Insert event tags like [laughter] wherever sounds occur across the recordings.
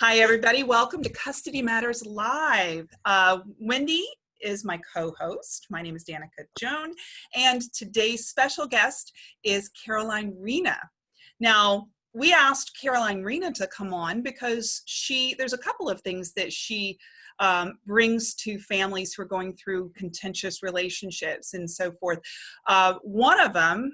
Hi, everybody. Welcome to Custody Matters Live. Uh, Wendy is my co-host. My name is Danica Joan, and today's special guest is Caroline Rena. Now, we asked Caroline Rena to come on because she there's a couple of things that she um, brings to families who are going through contentious relationships and so forth. Uh, one of them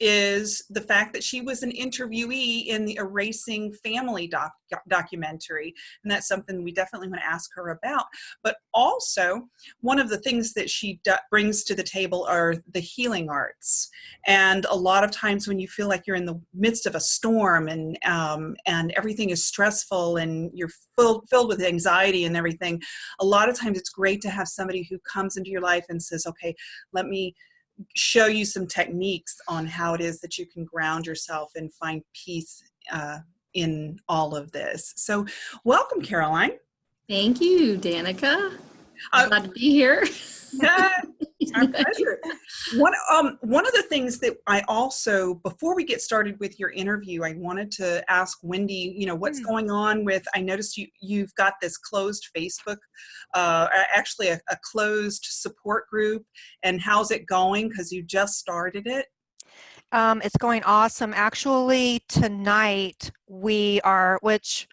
is the fact that she was an interviewee in the Erasing Family doc documentary. And that's something we definitely want to ask her about. But also, one of the things that she brings to the table are the healing arts. And a lot of times when you feel like you're in the midst of a storm and, um, and everything is stressful and you're filled, filled with anxiety and everything, a lot of times it's great to have somebody who comes into your life and says, okay, let me show you some techniques on how it is that you can ground yourself and find peace uh, in all of this. So welcome, Caroline. Thank you, Danica. I'm uh, glad to be here. [laughs] Yeah, our pleasure. One, um, one of the things that I also, before we get started with your interview, I wanted to ask Wendy, you know, what's mm. going on with, I noticed you, you've got this closed Facebook, uh, actually a, a closed support group, and how's it going? Because you just started it. Um, it's going awesome. Actually, tonight we are, which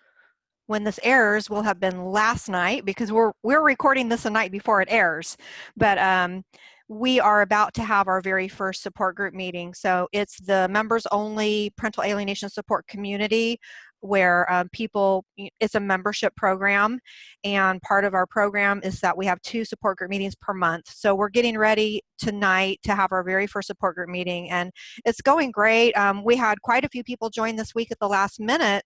when this airs will have been last night because we're we're recording this a night before it airs. But um, we are about to have our very first support group meeting. So it's the members only parental alienation support community where um, people it's a membership program. And part of our program is that we have two support group meetings per month. So we're getting ready tonight to have our very first support group meeting and it's going great. Um, we had quite a few people join this week at the last minute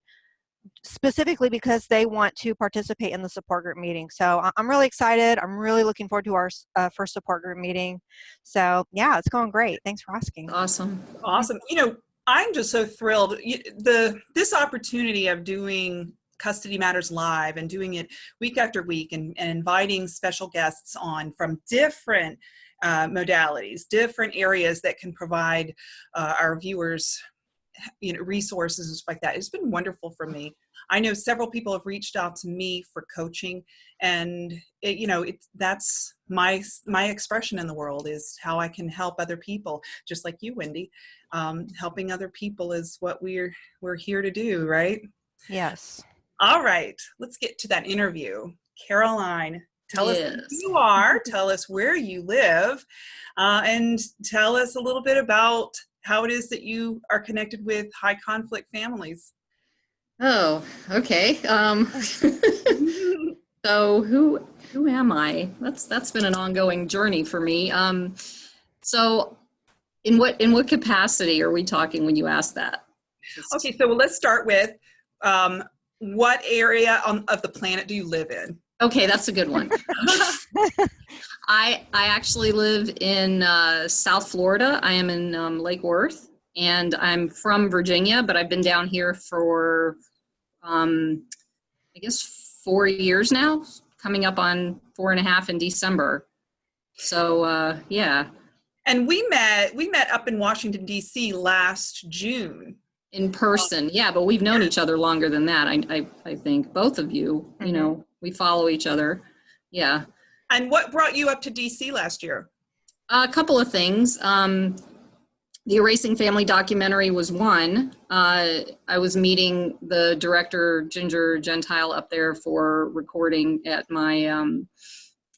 specifically because they want to participate in the support group meeting. So I'm really excited. I'm really looking forward to our uh, first support group meeting. So yeah, it's going great. Thanks for asking. Awesome. Awesome. You know, I'm just so thrilled. The This opportunity of doing Custody Matters Live and doing it week after week and, and inviting special guests on from different uh, modalities, different areas that can provide uh, our viewers you know resources and stuff like that. It's been wonderful for me. I know several people have reached out to me for coaching and it, you know it's that's my my expression in the world is how i can help other people just like you wendy. Um, helping other people is what we're we're here to do right? Yes. All right let's get to that interview. Caroline tell yes. us who you are tell us where you live uh, and tell us a little bit about how it is that you are connected with high conflict families. Oh, okay. Um, [laughs] so who who am I? That's that's been an ongoing journey for me. Um, so in what in what capacity are we talking when you ask that? Okay, so let's start with um, what area on, of the planet do you live in? Okay, that's a good one. [laughs] I I actually live in uh, South Florida. I am in um, Lake Worth, and I'm from Virginia, but I've been down here for um, I guess four years now, coming up on four and a half in December. So uh, yeah. And we met we met up in Washington D.C. last June. In person, yeah, but we've known each other longer than that. I I, I think both of you. Mm -hmm. You know, we follow each other. Yeah. And what brought you up to DC last year? A couple of things. Um, the Erasing Family documentary was one. Uh, I was meeting the director, Ginger Gentile, up there for recording at my um,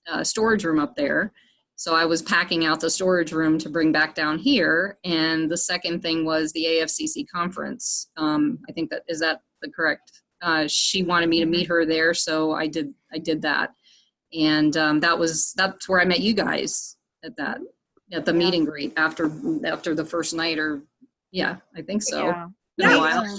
uh, storage room up there. So I was packing out the storage room to bring back down here. And the second thing was the AFCC conference. Um, I think that, is that the correct? Uh, she wanted me to meet her there, so I did, I did that and um, that was that's where I met you guys at that at the yeah. meet and greet after after the first night or yeah I think so. Yeah, yeah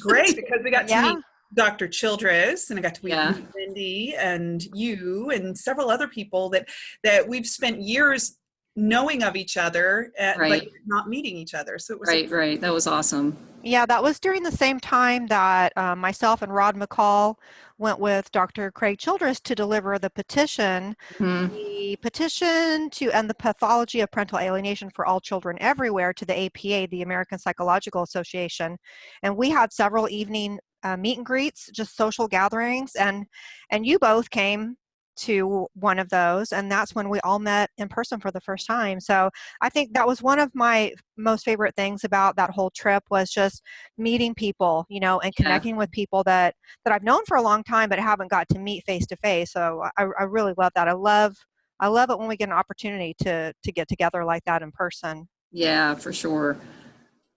great because we got to meet Dr. Childress and I got to meet yeah. Wendy and you and several other people that that we've spent years knowing of each other at, right. but not meeting each other. So it was right, right. That was awesome. Yeah, that was during the same time that uh, myself and Rod McCall went with Dr. Craig Childress to deliver the petition, mm-hmm. the petition to end the pathology of parental alienation for all children everywhere to the APA, the American Psychological Association. And we had several evening uh, meet and greets, just social gatherings, and and you both came to one of those and that's when we all met in person for the first time so i think that was one of my most favorite things about that whole trip was just meeting people you know and Yeah. connecting with people that that i've known for a long time but haven't got to meet face to face so I, I really love that i love i love it when we get an opportunity to to get together like that in person Yeah, for sure.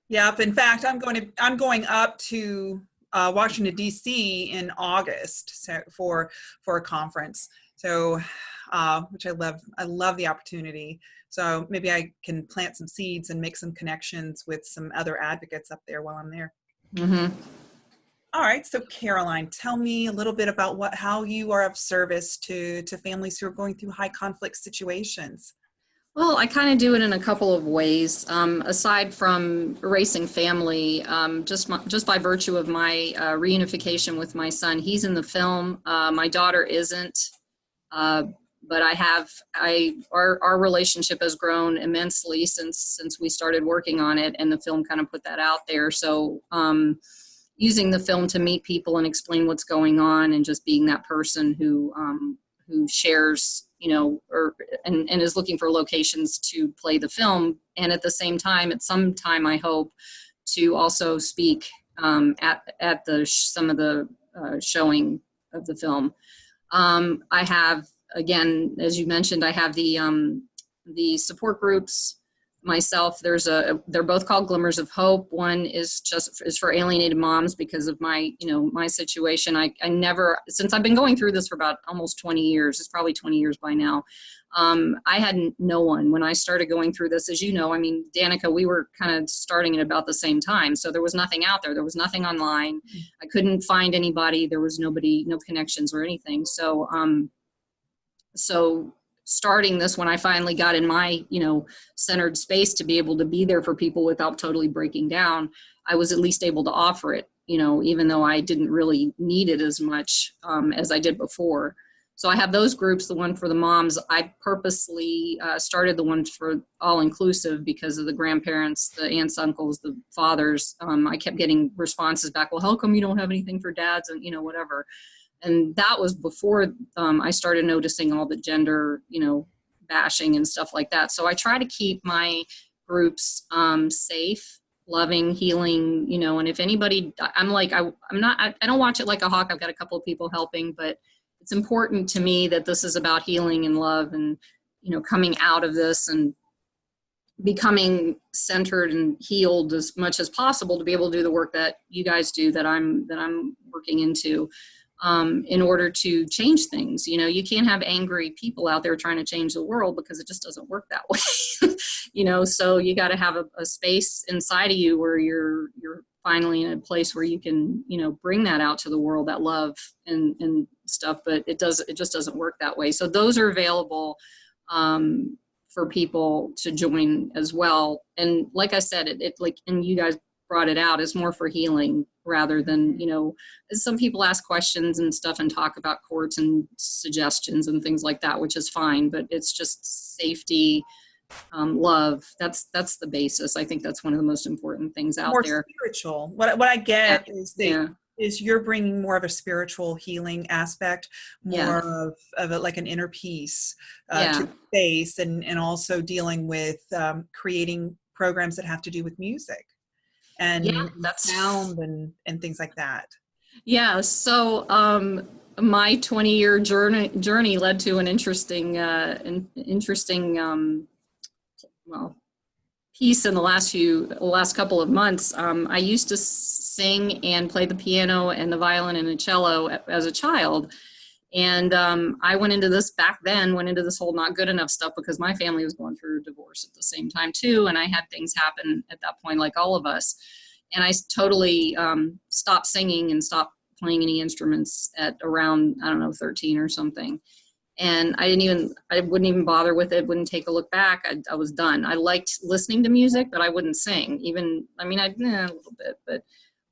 Yep. In fact, I'm going to I'm going up to uh, Washington D.C. in August so, for for a conference. So, uh, which I love. I love the opportunity. So maybe I can plant some seeds and make some connections with some other advocates up there while I'm there. hmm All right. So Caroline, tell me a little bit about what how you are of service to to families who are going through high conflict situations. Well, I kind of do it in a couple of ways. Um, aside from erasing family, um, just my, just by virtue of my uh, reunification with my son, he's in the film. Uh, my daughter isn't, uh, but I have. I our our relationship has grown immensely since since we started working on it, and the film kind of put that out there. So. Um, using the film to meet people and explain what's going on and just being that person who um, who shares you know or and, and is looking for locations to play the film. And at the same time at some time i hope to also speak um, at at the some of the uh, showing of the film. Um, i have again as you mentioned i have the um, the support groups myself there's a they're both called glimmers of hope. One is just is for alienated moms because of my you know my situation. I i never since i've been going through this for about almost 20 years it's probably 20 years by now um, i had no one when i started going through this. As you know i mean danica we were kind of starting at about the same time so there was nothing out there. There was nothing online. I couldn't find anybody. There was nobody no connections or anything. So um so starting this when i finally got in my you know centered space to be able to be there for people without totally breaking down i was at least able to offer it you know even though i didn't really need it as much um, as i did before. So i have those groups the one for the moms. I purposely uh, started the one for all inclusive because of the grandparents the aunts uncles the fathers. Um, i kept getting responses back well how come you don't have anything for dads? And you know whatever and that was before um, I started noticing all the gender, you know, bashing and stuff like that. So I try to keep my groups um, safe, loving, healing, you know. And if anybody, I'm like, I, I'm not, I, I don't watch it like a hawk. I've got a couple of people helping, but it's important to me that this is about healing and love, and you know, coming out of this and becoming centered and healed as much as possible to be able to do the work that you guys do that I'm that I'm working into um, in order to change things. You know, you can't have angry people out there trying to change the world because it just doesn't work that [laughs] way. you know, so you got to have a, a space inside of you where you're you're finally in a place where you can you know bring that out to the world that love and and stuff but it does it just doesn't work that way so those are available um, for people to join as well and like i said it, it like and you guys brought it out is more for healing rather than you know some people ask questions and stuff and talk about courts and suggestions and things like that which is fine but it's just safety um, love that's that's the basis i think that's one of the most important things out More there spiritual. What what I get is that yeah is you're bringing more of a spiritual healing aspect, more Yeah. of, of a, like an inner peace uh, Yeah. to space, and and also dealing with um, creating programs that have to do with music and Yeah, that's- sound and and things like that. Yeah, so um, my 20 year journey journey led to an interesting, uh, an interesting, um, well, piece in the last few, the last couple of months. Um, I used to sing and play the piano and the violin and the cello as a child. And um, I went into this back then, went into this whole not good enough stuff because my family was going through divorce at the same time too. And I had things happen at that point, like all of us and I totally um, stopped singing and stopped playing any instruments at around I don't know 13 or something. And I didn't even I wouldn't even bother with it. Wouldn't take a look back. I, I was done. I liked listening to music, but I wouldn't sing. Even I mean I eh, a little bit, but.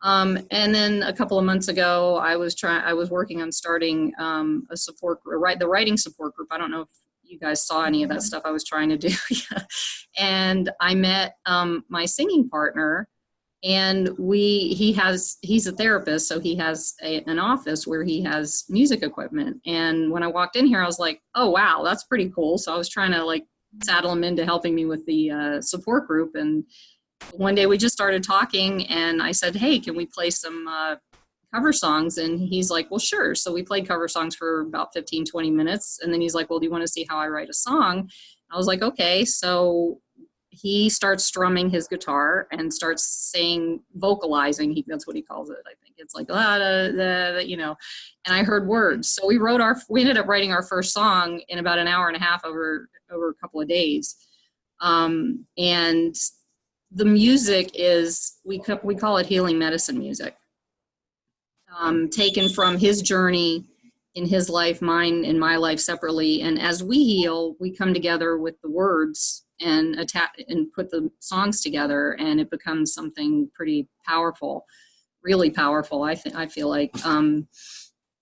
Um, and then a couple of months ago, I was trying. I was working on starting um, a support group, right? The writing support group. I don't know if you guys saw any of that stuff I was trying to do. [laughs] Yeah. And I met um, my singing partner, and we he has he's a therapist so he has a, an office where he has music equipment and when i walked in here i was like oh wow that's pretty cool so i was trying to like saddle him into helping me with the uh, support group and one day we just started talking and i said hey can we play some uh, cover songs? And he's like well sure. So we played cover songs for about 15 20 minutes. And then he's like well do you want to see how i write a song? I was like okay. So he starts strumming his guitar and starts saying vocalizing he that's what he calls it i think. It's like la, da, da, you know. And i heard words. So we wrote our we ended up writing our first song in about an hour and a half over over a couple of days. Um, and the music is we we call it healing medicine music. Um, taken from his journey in his life mine and my life separately and as we heal we come together with the words and attack and put the songs together and it becomes something pretty powerful really powerful i think i feel like um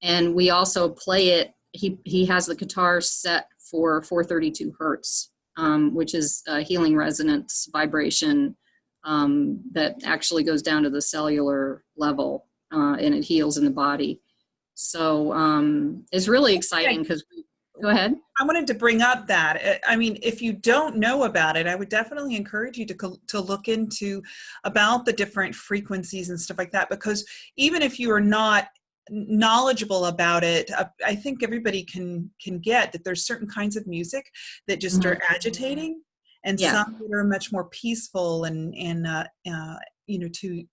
and we also play it he he has the guitar set for 432 hertz um, which is a healing resonance vibration um, that actually goes down to the cellular level uh, and it heals in the body so um, it's really exciting because Go ahead. I wanted to bring up that. Uh, I mean, if you don't know about it, I would definitely encourage you to, to look into about the different frequencies and stuff like that, because even if you are not knowledgeable about it uh, i think everybody can can get that there's certain kinds of music that just are mm-hmm. agitating and yeah. some that are much more peaceful and and uh, uh, you know to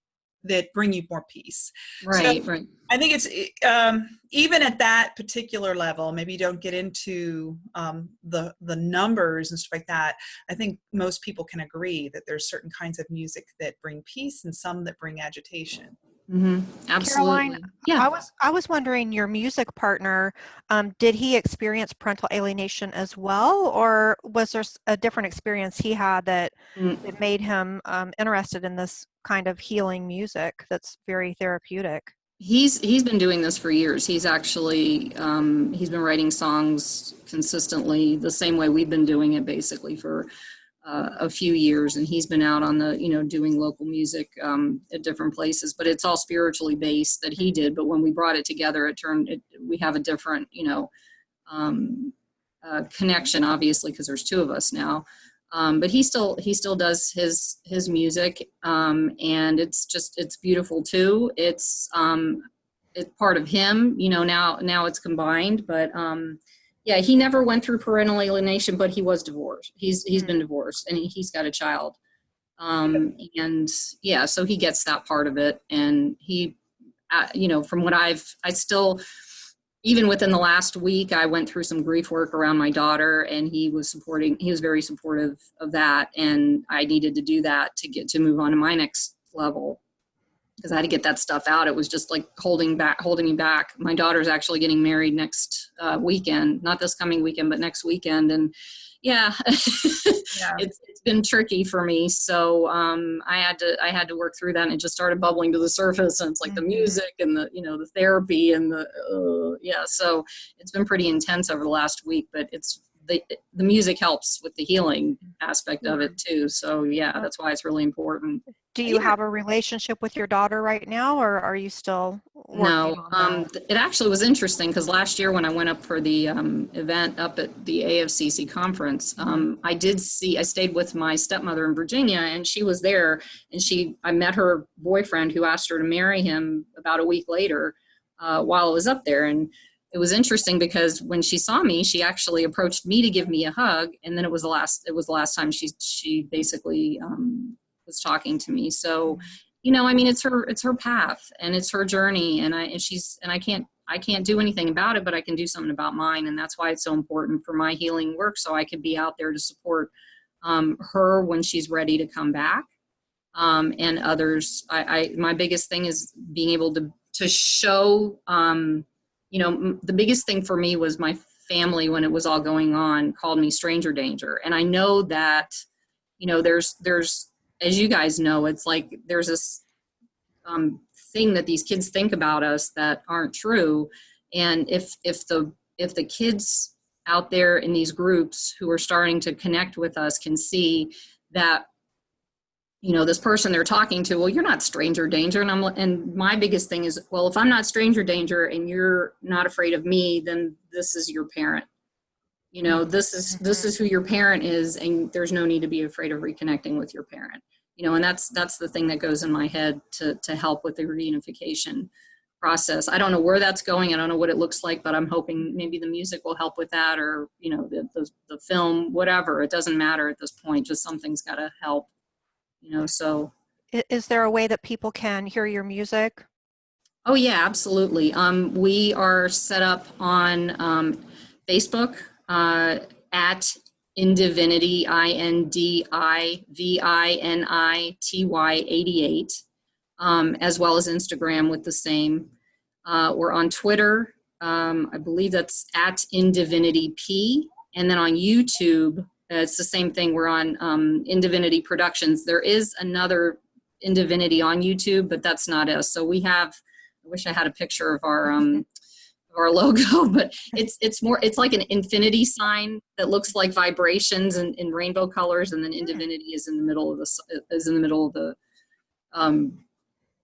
that bring you more peace. Right, so right. I think it's um, even at that particular level. Maybe you don't get into um, the the numbers and stuff like that. I think most people can agree that there's certain kinds of music that bring peace and some that bring agitation. Mm-hmm. Absolutely. Caroline, yeah. I was I was wondering, your music partner, um, did he experience parental alienation as well, or was there a different experience he had that, mm. that made him um, interested in this kind of healing music that's very therapeutic? He's he's been doing this for years. He's actually um, he's been writing songs consistently the same way we've been doing it, basically for uh, a few years and he's been out on the you know doing local music um, at different places but it's all spiritually based that he did but when we brought it together it turned it, we have a different you know um, uh, connection obviously because there's two of us now. Um, but he still he still does his his music um, and it's just it's beautiful too. It's um, it's part of him you know now now it's combined but um, yeah, he never went through parental alienation, but he was divorced. He's he's been mm. divorced and he's got a child. Um, and yeah, so he gets that part of it. And he, uh, you know, from what I've, I still, even within the last week, I went through some grief work around my daughter, and he was supporting. He was very supportive of that, and I needed to do that to get to move on to my next level because I had to get that stuff out. It was just like holding back, holding me back. My daughter's actually getting married next uh, weekend, not this coming weekend, but next weekend. And yeah, yeah. [laughs] it's, it's been tricky for me. So um, I had to, I had to work through that and it just started bubbling to the surface and it's like mm-hmm. the music and the, you know, the therapy and the, uh, yeah. So it's been pretty intense over the last week, but it's, the, the music helps with the healing aspect of it too. So yeah, that's why it's really important. Do you have a relationship with your daughter right now, or are you still? No, um, it actually was interesting because last year when I went up for the um, event up at the AFCC conference, um, I did see. I stayed with my stepmother in Virginia, and she was there, and she. I met her boyfriend who asked her to marry him about a week later, uh, while I was up there, and it was interesting because when she saw me, she actually approached me to give me a hug, and then it was the last. It was the last time she she basically um, was talking to me. So, you know, I mean, it's her, it's her path and it's her journey and I, and she's, and I can't, I can't do anything about it, but I can do something about mine. And that's why it's so important for my healing work. So I can be out there to support um, her when she's ready to come back. Um, and others, I, I, my biggest thing is being able to, to show, um, you know, the biggest thing for me was my family when it was all going on called me stranger danger. And I know that, you know, there's, there's as you guys know, it's like there's this um, thing that these kids think about us that aren't true. And if if the if the kids out there in these groups who are starting to connect with us can see that you know this person they're talking to well you're not stranger danger. And i'm and my biggest thing is well if i'm not stranger danger and you're not afraid of me then this is your parent. You know mm-hmm. this is this is who your parent is and there's no need to be afraid of reconnecting with your parent. You know and that's that's the thing that goes in my head to to help with the reunification process. I don't know where that's going i don't know what it looks like but i'm hoping maybe the music will help with that or you know the the, the film whatever it doesn't matter at this point just something's got to help you know so Is there a way that people can hear your music? oh yeah absolutely um we are set up on um facebook uh at indivinity i n d i v i n i t y 88 um as well as instagram with the same uh we're on twitter um i believe that's at indivinity p and then on youtube it's the same thing. We're on um, Indivinity Productions. There is another Indivinity on YouTube, but that's not us. So we have. I wish I had a picture of our um, [laughs] of our logo, [laughs] but it's it's more. It's like an infinity sign that looks like vibrations and in rainbow colors, and then Indivinity is in the middle of the is in the middle of the. Um,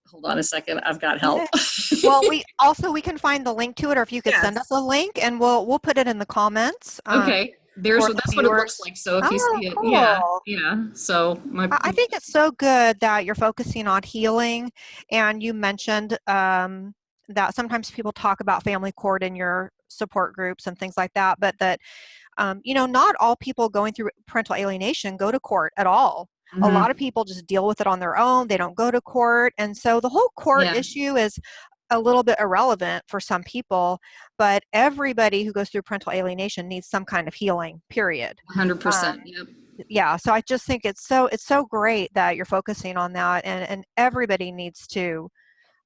hold on a second. I've got help. Well, we also we can find the link to it, or if you could send us a link, and we'll we'll put it in the comments. um, okay. There's that's what it looks like. So if you Oh, see it, yeah, cool. yeah. So my I think it's so good that you're focusing on healing, and you mentioned um, that sometimes people talk about family court in your support groups and things like that, but that um, you know not all people going through parental alienation go to court at all. A Mhm. lot of people just deal with it on their own. They don't go to court, and so the whole court Yeah. issue is a little bit irrelevant for some people. But everybody who goes through parental alienation needs some kind of healing. Period Hundred percent. um, Yep. yeah so i just think it's so it's so great that you're focusing on that and and everybody needs to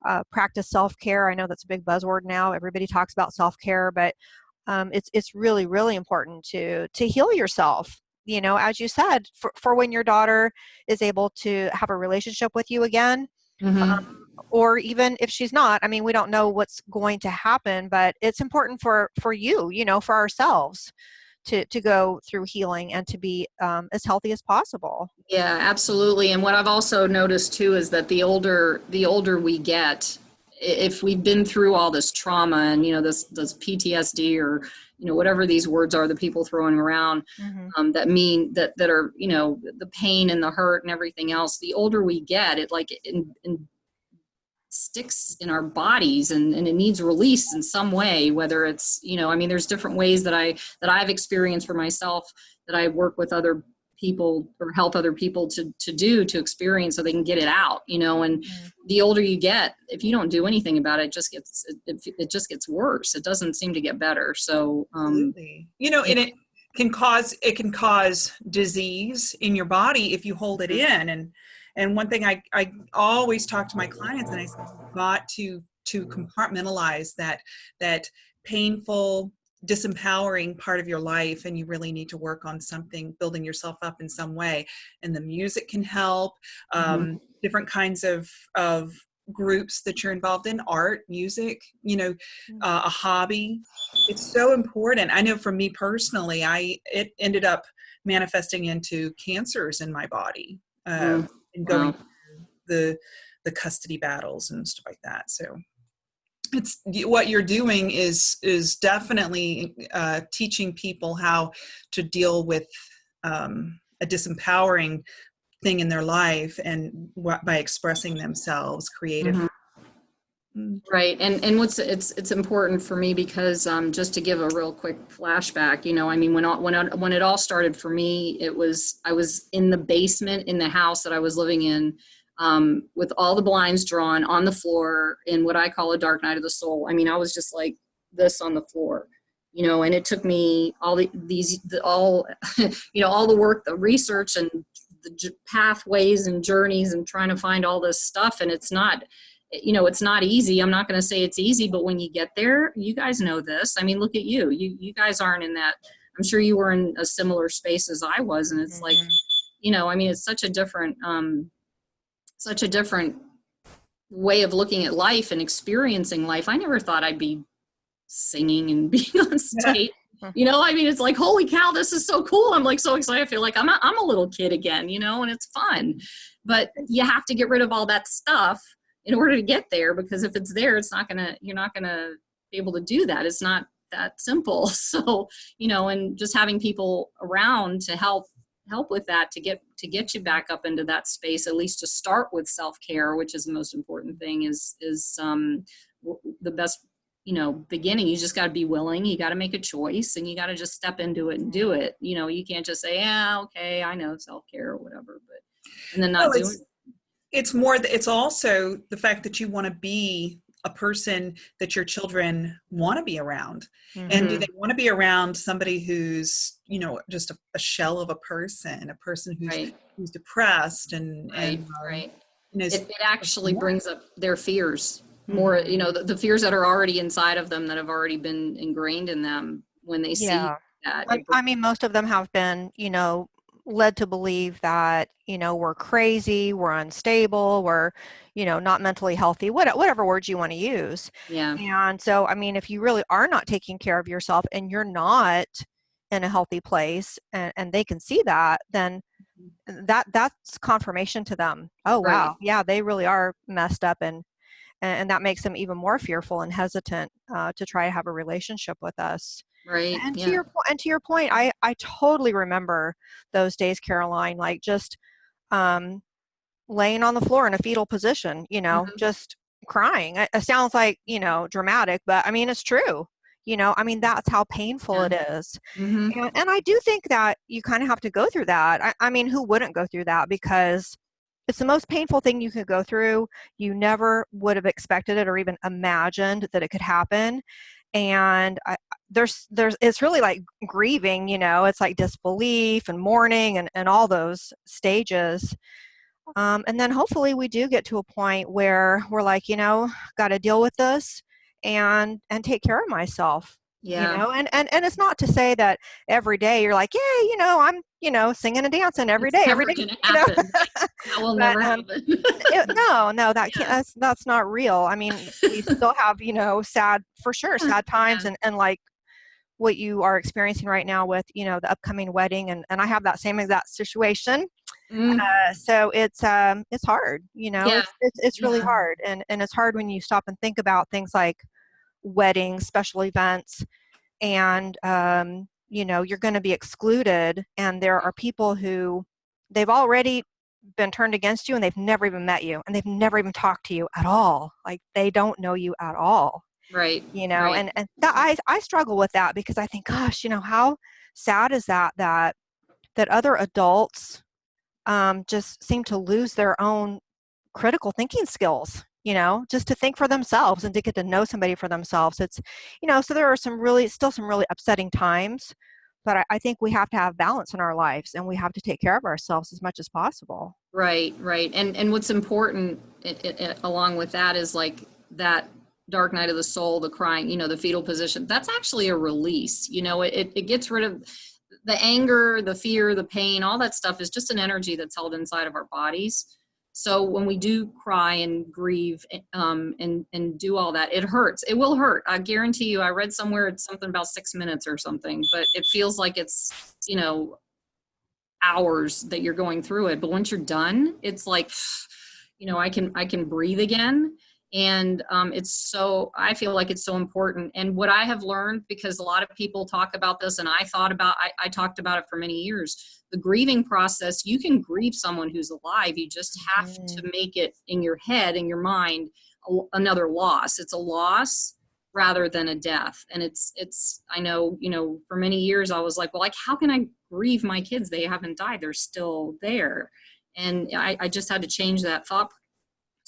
uh, practice self-care i know that's a big buzzword now everybody talks about self-care but um, it's it's really really important to to heal yourself you know as you said for, for when your daughter is able to have a relationship with you again um, or even if she's not i mean we don't know what's going to happen but it's important for for you you know for ourselves to to go through healing and to be um, as healthy as possible Yeah, absolutely. And what I've also noticed too is that the older the older we get, if we've been through all this trauma and you know this this PTSD or you know whatever these words are that people throwing around um, that mean that that are you know the pain and the hurt and everything else. The older we get, it like in, in sticks in our bodies and, and it needs release in some way whether it's you know i mean there's different ways that i that i've experienced for myself that i work with other people or help other people to to do to experience so they can get it out you know and Mhm. the older you get if you don't do anything about it, it just gets it, it, it just gets worse it doesn't seem to get better so um You know, and it can cause it can cause disease in your body if you hold it in. And and one thing I I always talk to my clients and I say, got to to compartmentalize that that painful disempowering part of your life and you really need to work on something building yourself up in some way. And the music can help um, different kinds of of groups that you're involved in art music you know uh, a hobby. It's so important. I know for me personally i it ended up manifesting into cancers in my body uh, Mm, and going wow. the the custody battles and stuff like that so it's what you're doing is is definitely uh, teaching people how to deal with um, a disempowering thing in their life and wh- by expressing themselves creatively Mhm. Right, and and what's it's it's important for me because um, just to give a real quick flashback, you know, I mean, when all, when when it all started for me, it was I was in the basement in the house that I was living in, um, with all the blinds drawn on the floor in what I call a dark night of the soul. I mean, I was just like this on the floor, you know, and it took me all the these the, all, [laughs] you know, all the work, the research, and the pathways and journeys, and trying to find all this stuff, and it's not you know it's not easy. I'm not going to say it's easy but when you get there you guys know this. I mean look at you. You you guys aren't in that i'm sure you were in a similar space as i was and it's like Mhm. you know i mean it's such a different um such a different way of looking at life and experiencing life. I never thought i'd be singing and [laughs] being on stage. You know i mean it's like holy cow this is so cool. I'm like so excited. I feel like i'm a, I'm a little kid again you know and it's fun. But you have to get rid of all that stuff in order to get there because if it's there it's not gonna you're not gonna be able to do that. It's not that simple. [laughs] So you know and just having people around to help help with that to get to get you back up into that space at least to start with self-care which is the most important thing is is um the best you know beginning. You just got to be willing. You got to make a choice and you got to just step into it and do it. You know you can't just say yeah okay i know self-care or whatever but and then not doing it's, it's more, th- it's also the fact that you want to be a person that your children want to be around. And do Mhm. they want to be around somebody who's, you know, just a, a shell of a person, a person who's, right who's depressed and, right and um, right you know, it, it actually more. brings up their fears more Mhm. you know the, the fears that are already inside of them that have already been ingrained in them when they see Yeah. that I, it I mean, most of them have been, you know, led to believe that, you know, we're crazy, we're unstable, we're, you know, not mentally healthy, what, whatever words you want to use. yeah And so, I mean, if you really are not taking care of yourself and you're not in a healthy place and, and they can see that, then that that's confirmation to them. Oh, Right. wow. Yeah, they really are messed up. And, and, and that makes them even more fearful and hesitant uh, to try to have a relationship with us. Right And yeah to your and to your point, I I totally remember those days, Caroline. Like just um, laying on the floor in a fetal position, you know, Mhm. just crying. It, it sounds like you know dramatic, but I mean it's true. You know, I mean that's how painful it is. hmm And, and I do think that you kind of have to go through that. I, I mean, who wouldn't go through that? Because it's the most painful thing you could go through. You never would have expected it or even imagined that it could happen. And I, there's, there's, it's really like grieving, you know, it's like disbelief and mourning and, and all those stages. Um, and then hopefully we do get to a point where we're like, you know, got to deal with this and, and take care of myself yeah you know and, and and it's not to say that every day you're like yeah you know i'm you know singing and dancing every It's day every day you know? that will [laughs] But, never um, happen It- no no [laughs] that Yeah. can't that's that's not real i mean we still have you know sad for sure [laughs] sad times yeah. and and like what you are experiencing right now with you know the upcoming wedding and and i have that same exact situation Mm, uh, so it's um it's hard you know Yeah. it's, it's it's really Yeah. hard and and it's hard when you stop and think about things like weddings special events and um you know you're going to be excluded and there are people who they've already been turned against you and they've never even met you and they've never even talked to you at all like they don't know you at all right you know Right. and and that i i struggle with that because i think gosh you know how sad is that that that other adults um just seem to lose their own critical thinking skills you know just to think for themselves and to get to know somebody for themselves it's you know so there are some really still some really upsetting times but I, I think we have to have balance in our lives and we have to take care of ourselves as much as possible Right, right. And and what's important i i along with that is like that dark night of the soul, the crying, you know, the fetal position. That's actually a release. You know, it, it, gets rid of the anger, the fear, the pain, all that stuff is just an energy that's held inside of our bodies. So when we do cry and grieve um, and and do all that, it hurts. It will hurt. I guarantee you. I read somewhere it's something about six minutes or something, but it feels like it's you know hours that you're going through it but once you're done it's like [sighs] you know i can i can breathe again and um, it's so i feel like it's so important. And what i have learned because a lot of people talk about this and i thought about I, I talked about it for many years the grieving process you can grieve someone who's alive. You just have to make it in your head in your mind a, another loss. It's a loss rather than a death. And it's it's i know you know for many years i was like well like how can i grieve my kids? They haven't died. They're still there. And i, I just had to change that thought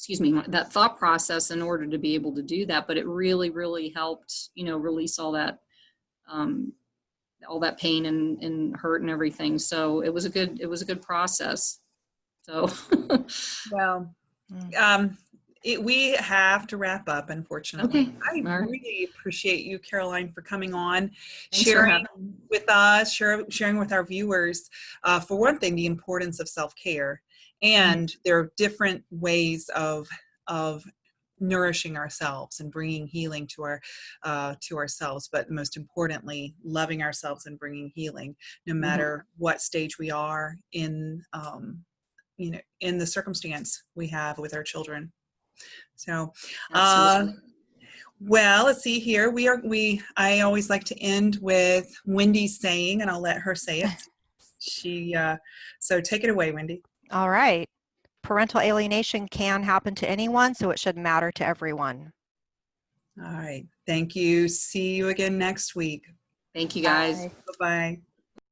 excuse me that thought process in order to be able to do that but it really really helped you know release all that um all that pain and, and hurt and everything so it was a good it was a good process so [laughs] Well, Mm. um, it, we have to wrap up, unfortunately. Okay, I right. really appreciate you, Caroline, for coming on, Thanks sharing with us, share, sharing with our viewers, uh, for one thing, the importance of self-care. And there are different ways of, of nourishing ourselves and bringing healing to our uh, to ourselves but most importantly loving ourselves and bringing healing no Mhm. matter what stage we are in um, you know, in the circumstance we have with our children. So, uh, well, let's see here. We are, we, I always like to end with Wendy's saying, and I'll let her say it. [laughs] She, uh, so take it away, Wendy. All right. Parental alienation can happen to anyone, so it should matter to everyone. All right. Thank you. See you again next week. Thank you, guys. Bye. Bye-bye.